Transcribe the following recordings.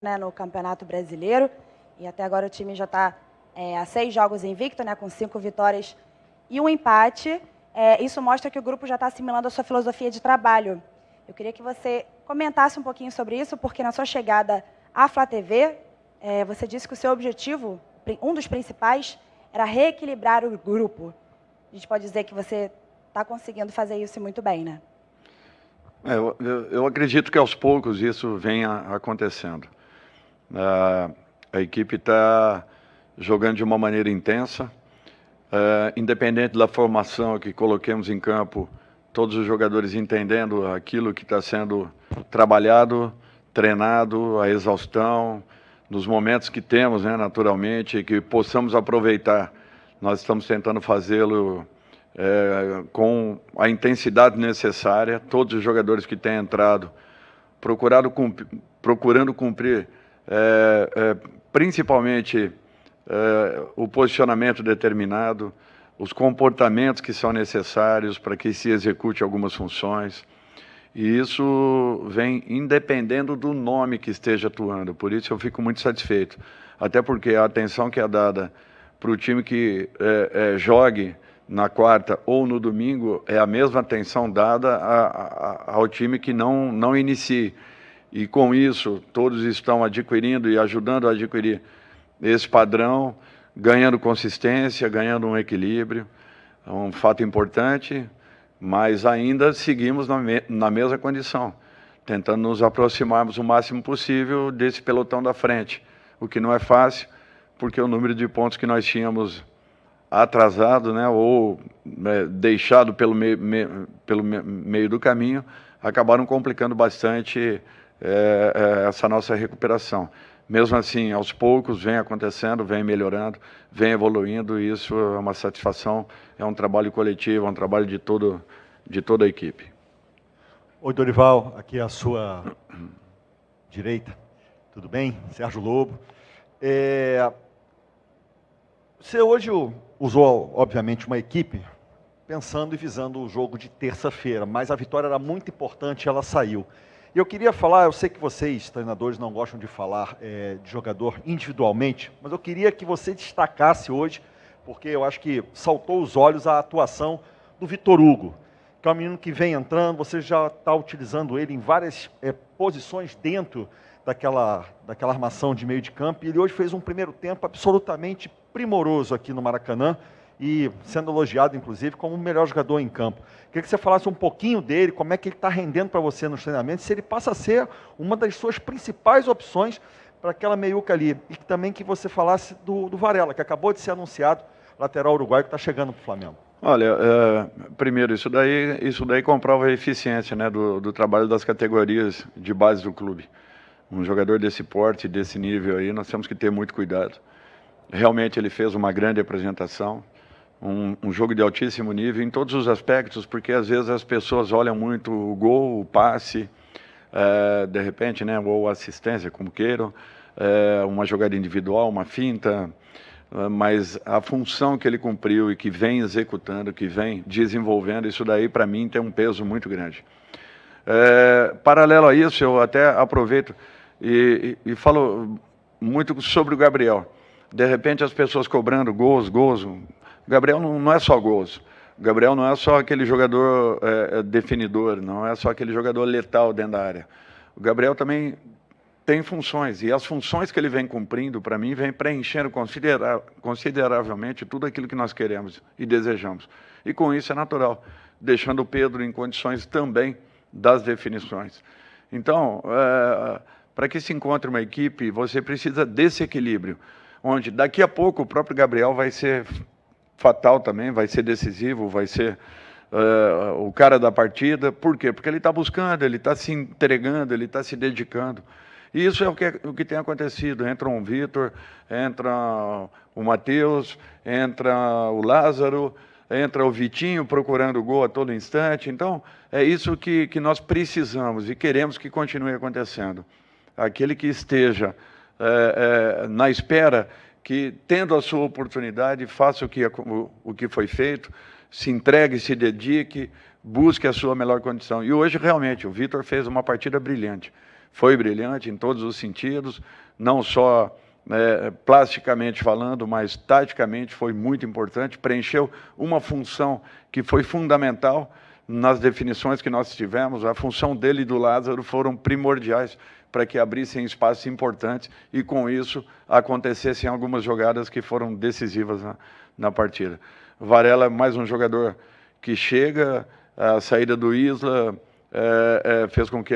né, no Campeonato Brasileiro. E até agora o time já está é, a seis jogos invicto, né, com cinco vitórias e um empate. É, isso mostra que o grupo já está assimilando a sua filosofia de trabalho. Eu queria que você comentasse um pouquinho sobre isso, porque na sua chegada à Flá TV, é, você disse que o seu objetivo, um dos principais, era reequilibrar o grupo. A gente pode dizer que você está conseguindo fazer isso muito bem, né? É, eu, eu, acredito que aos poucos isso venha acontecendo. Uh, a equipe está jogando de uma maneira intensa, uh, independente da formação que coloquemos em campo, todos os jogadores entendendo aquilo que está sendo trabalhado, treinado, a exaustão, nos momentos que temos, né, naturalmente, que possamos aproveitar. Nós estamos tentando fazê-lo é, com a intensidade necessária, todos os jogadores que têm entrado, procurado cumprir, procurando cumprir é, é, principalmente é, o posicionamento determinado, os comportamentos que são necessários para que se execute algumas funções. E isso vem independendo do nome que esteja atuando. Por isso eu fico muito satisfeito. Até porque a atenção que é dada para o time que é, é, jogue na quarta ou no domingo é a mesma atenção dada a, a, ao time que não, não inicie. E com isso, todos estão adquirindo e ajudando a adquirir esse padrão, ganhando consistência, ganhando um equilíbrio. É um fato importante, mas ainda seguimos na, me, na mesma condição, tentando nos aproximarmos o máximo possível desse pelotão da frente, o que não é fácil, porque o número de pontos que nós tínhamos atrasado, né, ou né, deixado pelo meio, me, pelo me, meio do caminho, acabaram complicando bastante é, é, essa nossa recuperação. Mesmo assim, aos poucos, vem acontecendo, vem melhorando, vem evoluindo, e isso é uma satisfação, é um trabalho coletivo, é um trabalho de, todo, de toda a equipe. Oi, Dorival, aqui a sua direita, tudo bem? Sérgio Lobo. É, você hoje usou, obviamente, uma equipe pensando e visando o jogo de terça-feira, mas a vitória era muito importante e ela saiu. E eu queria falar, eu sei que vocês, treinadores, não gostam de falar é, de jogador individualmente, mas eu queria que você destacasse hoje, porque eu acho que saltou os olhos a atuação do Vitor Hugo, que é um menino que vem entrando, você já está utilizando ele em várias é, posições dentro daquela, daquela armação de meio de campo, e ele hoje fez um primeiro tempo absolutamente primoroso aqui no Maracanã e sendo elogiado, inclusive, como o melhor jogador em campo. Queria que você falasse um pouquinho dele, como é que ele está rendendo para você nos treinamentos, se ele passa a ser uma das suas principais opções para aquela meiuca ali. E também que você falasse do, do Varela, que acabou de ser anunciado, lateral uruguaio, que está chegando para o Flamengo. Olha, é, primeiro, isso daí, isso daí comprova a eficiência né, do, do trabalho das categorias de base do clube. Um jogador desse porte, desse nível aí, nós temos que ter muito cuidado. Realmente ele fez uma grande apresentação, um, um, jogo de altíssimo nível em todos os aspectos, porque às vezes as pessoas olham muito o gol, o passe, é, de repente, né, ou assistência, como queiram, é, uma jogada individual, uma finta, é, mas a função que ele cumpriu e que vem executando, que vem desenvolvendo, isso daí para mim tem um peso muito grande. É, paralelo a isso, eu até aproveito e, e, e falo muito sobre o Gabriel de repente as pessoas cobrando gols, gols. O Gabriel não, não é só gols. O Gabriel não é só aquele jogador é, é, definidor, não é só aquele jogador letal dentro da área. O Gabriel também tem funções, e as funções que ele vem cumprindo, para mim, vem preenchendo considera consideravelmente tudo aquilo que nós queremos e desejamos. E com isso é natural, deixando o Pedro em condições também das definições. Então, é, para que se encontre uma equipe, você precisa desse equilíbrio onde daqui a pouco o próprio Gabriel vai ser fatal também, vai ser decisivo, vai ser uh, o cara da partida. Por quê? Porque ele está buscando, ele está se entregando, ele está se dedicando. E isso é o que, o que tem acontecido. Entra um Vitor, entra o Matheus, entra o Lázaro, entra o Vitinho procurando gol a todo instante. Então, é isso que, que nós precisamos e queremos que continue acontecendo. Aquele que esteja é, é, na espera que, tendo a sua oportunidade, faça o que, o, o que foi feito, se entregue, se dedique, busque a sua melhor condição. E hoje, realmente, o Vitor fez uma partida brilhante. foi brilhante em todos os sentidos, não só é, plasticamente falando, mas taticamente foi muito importante, preencheu uma função que foi fundamental nas definições que nós tivemos, a função dele e do Lázaro foram primordiais para que abrissem espaços importantes e, com isso, acontecessem algumas jogadas que foram decisivas na, na partida. Varela é mais um jogador que chega, a saída do Isla é, é, fez com que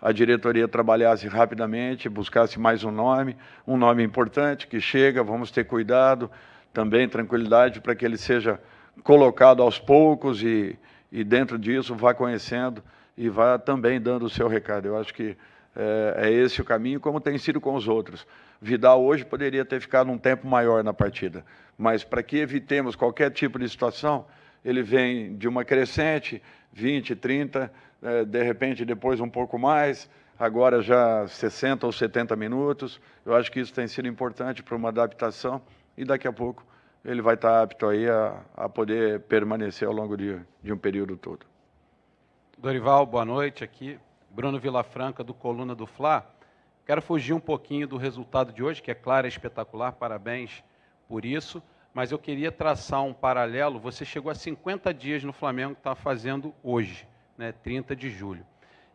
a diretoria trabalhasse rapidamente, buscasse mais um nome, um nome importante que chega, vamos ter cuidado, também tranquilidade para que ele seja colocado aos poucos e, e dentro disso vá conhecendo e vá também dando o seu recado. Eu acho que é, é, esse o caminho, como tem sido com os outros. Vidal hoje poderia ter ficado um tempo maior na partida, mas para que evitemos qualquer tipo de situação, ele vem de uma crescente, 20, 30, é, de repente depois um pouco mais, agora já 60 ou 70 minutos. Eu acho que isso tem sido importante para uma adaptação e daqui a pouco ele vai estar apto aí a, a poder permanecer ao longo de, de um período todo. Dorival, boa noite aqui. Bruno Vilafranca, do Coluna do Fla. Quero fugir um pouquinho do resultado de hoje, que é claro, é espetacular, parabéns por isso, mas eu queria traçar um paralelo. Você chegou a 50 dias no Flamengo, está fazendo hoje, né, 30 de julho.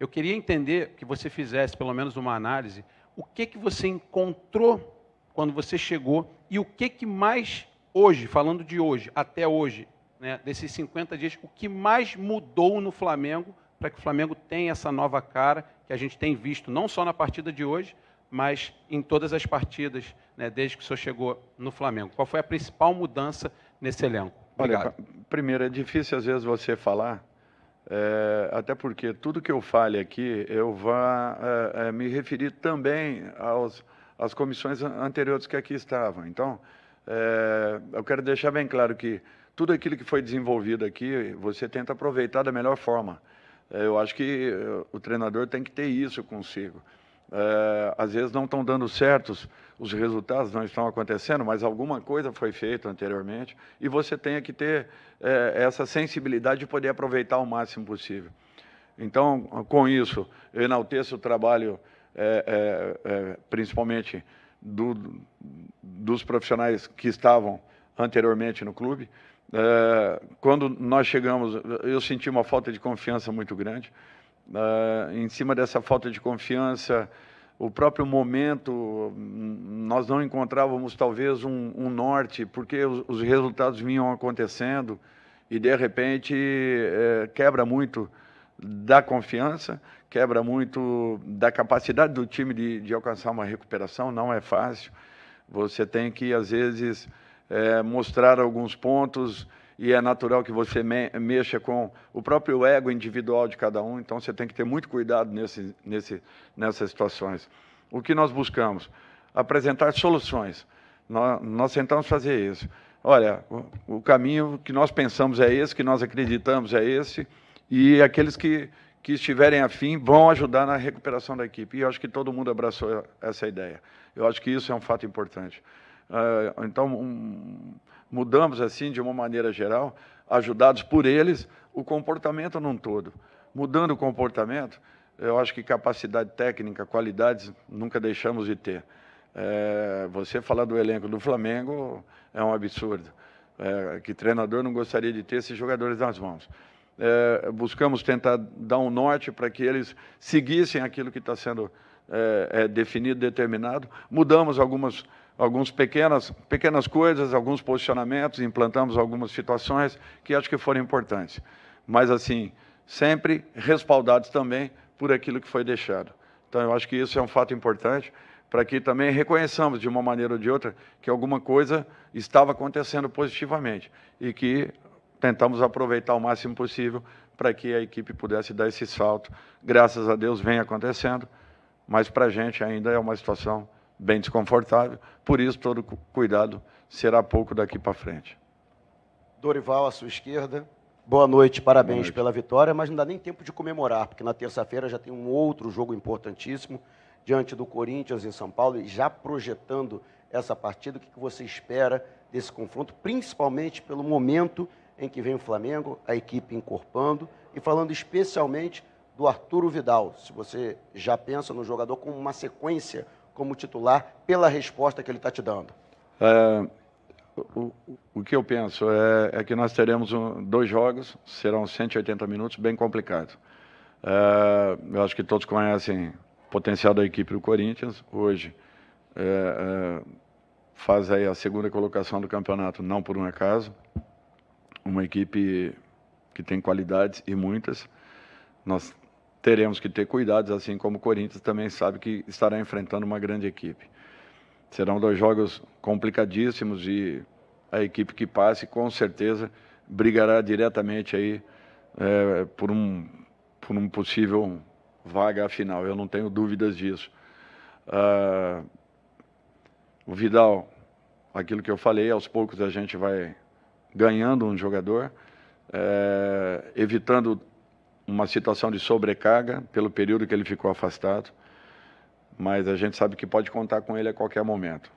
Eu queria entender que você fizesse pelo menos uma análise, o que, que você encontrou quando você chegou e o que, que mais hoje, falando de hoje, até hoje, né, desses 50 dias, o que mais mudou no Flamengo para que o Flamengo tenha essa nova cara que a gente tem visto não só na partida de hoje, mas em todas as partidas, né, desde que o senhor chegou no Flamengo. Qual foi a principal mudança nesse elenco? Obrigado. Olha, primeiro, é difícil às vezes você falar, é, até porque tudo que eu fale aqui, eu vou é, é, me referir também aos, às comissões anteriores que aqui estavam. Então, eu quero deixar bem claro que tudo aquilo que foi desenvolvido aqui, você tenta aproveitar da melhor forma. É, eu acho que eh, o treinador tem que ter isso consigo. É, às vezes não estão dando certos, os resultados não estão acontecendo, mas alguma coisa foi feita anteriormente e você tem que ter é, essa sensibilidade de poder aproveitar o máximo possível. Então, com isso, eu enalteço o trabalho, é, é, principalmente do, dos profissionais que estavam anteriormente no clube, é, quando nós chegamos, eu senti uma falta de confiança muito grande. É, em cima dessa falta de confiança, o próprio momento, nós não encontrávamos talvez um, um norte, porque os, os, resultados vinham acontecendo e de repente é, quebra muito da confiança, quebra muito da capacidade do time de, de alcançar uma recuperação, não é fácil. Você tem que, às vezes, é, mostrar alguns pontos e é natural que você me, mexa com o próprio ego individual de cada um, então você tem que ter muito cuidado nesse, nesse, nessas situações. O que nós buscamos? Apresentar soluções. Nós, nós tentamos fazer isso. Olha, o, o caminho que nós pensamos é esse, que nós acreditamos é esse, e aqueles que, que estiverem afim vão ajudar na recuperação da equipe. E eu acho que todo mundo abraçou essa ideia. Eu acho que isso é um fato importante. Uh, então, um, mudamos assim, de uma maneira geral, ajudados por eles, o comportamento num todo. Mudando o comportamento, eu acho que capacidade técnica, qualidades, nunca deixamos de ter. É, você falar do elenco do Flamengo é um absurdo. É, que treinador não gostaria de ter esses jogadores nas mãos. É, buscamos tentar dar um norte para que eles seguissem aquilo que está sendo é, é, definido, determinado. Mudamos algumas algumas pequenas, pequenas coisas, alguns posicionamentos, implantamos algumas situações que acho que foram importantes. Mas, assim, sempre respaldados também por aquilo que foi deixado. Então, eu acho que isso é um fato importante para que também reconheçamos, de uma maneira ou de outra, que alguma coisa estava acontecendo positivamente e que tentamos aproveitar o máximo possível para que a equipe pudesse dar esse salto. Graças a Deus vem acontecendo, mas para a gente ainda é uma situação bem desconfortável, por isso todo cuidado será pouco daqui para frente. Dorival, à sua esquerda. Boa noite, parabéns Boa noite. pela vitória, mas não dá nem tempo de comemorar, porque na terça-feira já tem um outro jogo importantíssimo diante do Corinthians em São Paulo e já projetando essa partida, o que você espera desse confronto, principalmente pelo momento em que vem o Flamengo, a equipe encorpando e falando especialmente do Arturo Vidal. Se você já pensa no jogador com uma sequência como titular, pela resposta que ele está te dando. É, o, o, que eu penso é, é que nós teremos um, dois jogos, serão 180 minutos, bem complicado. É, eu acho que todos conhecem o potencial da equipe do Corinthians. Hoje é, é, faz aí a segunda colocação do campeonato, não por um acaso. Uma equipe que tem qualidades e muitas. Nós teremos que ter cuidados, assim como o Corinthians também sabe que estará enfrentando uma grande equipe. Serão dois jogos complicadíssimos e a equipe que passe com certeza brigará diretamente aí é, por, um, por um possível vaga final. Eu não tenho dúvidas disso. Ah, o Vidal, aquilo que eu falei, aos poucos a gente vai ganhando um jogador, é, evitando uma situação de sobrecarga pelo período que ele ficou afastado, mas a gente sabe que pode contar com ele a qualquer momento.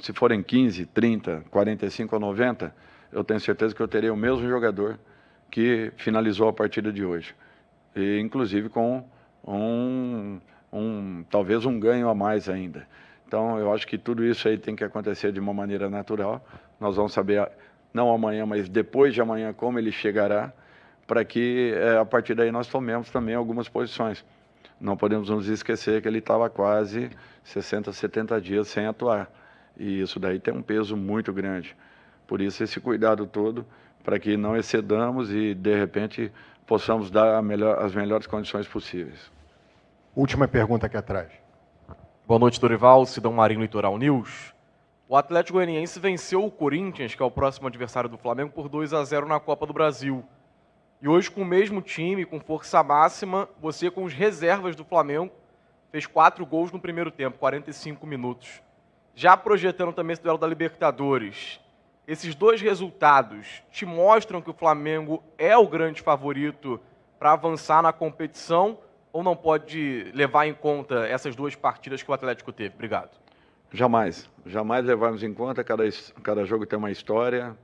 Se forem 15, 30, 45 ou 90, eu tenho certeza que eu terei o mesmo jogador que finalizou a partida de hoje. E, inclusive com um, um, talvez um ganho a mais ainda. Então, eu acho que tudo isso aí tem que acontecer de uma maneira natural. Nós vamos saber, não amanhã, mas depois de amanhã, como ele chegará para que é, a partir daí nós tomemos também algumas posições. Não podemos nos esquecer que ele estava quase 60, 70 dias sem atuar. E isso daí tem um peso muito grande. Por isso esse cuidado todo para que não excedamos e de repente possamos dar melhor, as melhores condições possíveis. Última pergunta aqui atrás. Boa noite, Dorival, Sidão Marinho, Litoral News. O Atlético Goianiense venceu o Corinthians, que é o próximo adversário do Flamengo, por 2 a 0 na Copa do Brasil. E hoje, com o mesmo time, com força máxima, você, com os reservas do Flamengo, fez quatro gols no primeiro tempo, 45 minutos. Já projetando também esse duelo da Libertadores, esses dois resultados te mostram que o Flamengo é o grande favorito para avançar na competição ou não pode levar em conta essas duas partidas que o Atlético teve? Obrigado. Jamais. Jamais levarmos em conta. Cada, cada jogo tem uma história,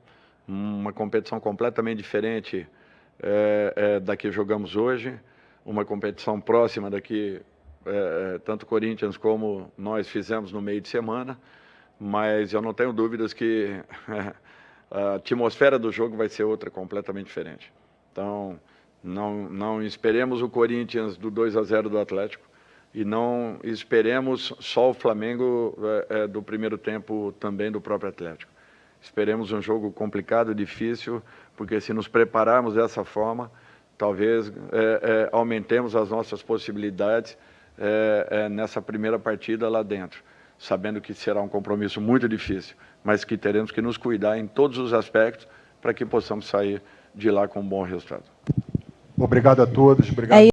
uma competição completamente diferente é, é, da que jogamos hoje, uma competição próxima daqui, é, é, tanto Corinthians como nós fizemos no meio de semana, mas eu não tenho dúvidas que a atmosfera do jogo vai ser outra completamente diferente. Então, não, não esperemos o Corinthians do 2 a 0 do Atlético e não esperemos só o Flamengo é, é, do primeiro tempo também do próprio Atlético. Esperemos um jogo complicado, difícil, porque se nos prepararmos dessa forma, talvez é, é, aumentemos as nossas possibilidades é, é, nessa primeira partida lá dentro, sabendo que será um compromisso muito difícil, mas que teremos que nos cuidar em todos os aspectos para que possamos sair de lá com um bom resultado. Obrigado a todos. Obrigado. É